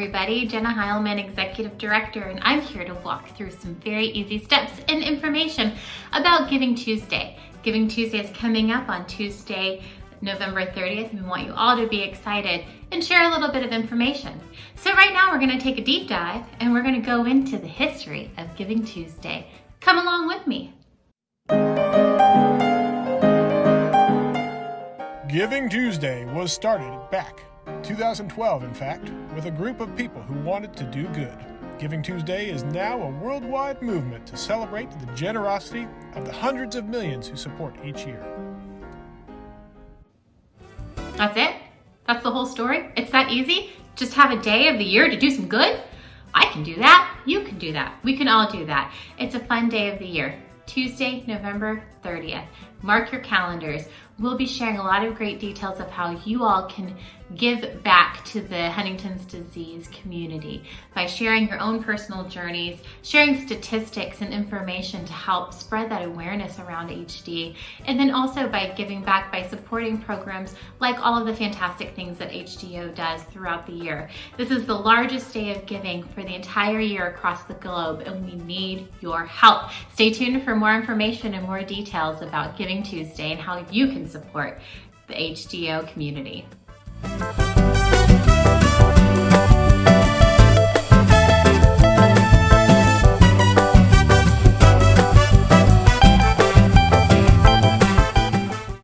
everybody. Jenna Heilman, Executive Director, and I'm here to walk through some very easy steps and information about Giving Tuesday. Giving Tuesday is coming up on Tuesday, November 30th. We want you all to be excited and share a little bit of information. So right now we're gonna take a deep dive and we're gonna go into the history of Giving Tuesday. Come along with me. Giving Tuesday was started back 2012, in fact, with a group of people who wanted to do good. Giving Tuesday is now a worldwide movement to celebrate the generosity of the hundreds of millions who support each year. That's it? That's the whole story? It's that easy? Just have a day of the year to do some good? I can do that. You can do that. We can all do that. It's a fun day of the year. Tuesday, November 30th. Mark your calendars. We'll be sharing a lot of great details of how you all can give back to the Huntington's disease community by sharing your own personal journeys, sharing statistics and information to help spread that awareness around HD, and then also by giving back by supporting programs like all of the fantastic things that HDO does throughout the year. This is the largest day of giving for the entire year across the globe, and we need your help. Stay tuned for more information and more details about Giving Tuesday and how you can support the HDO community.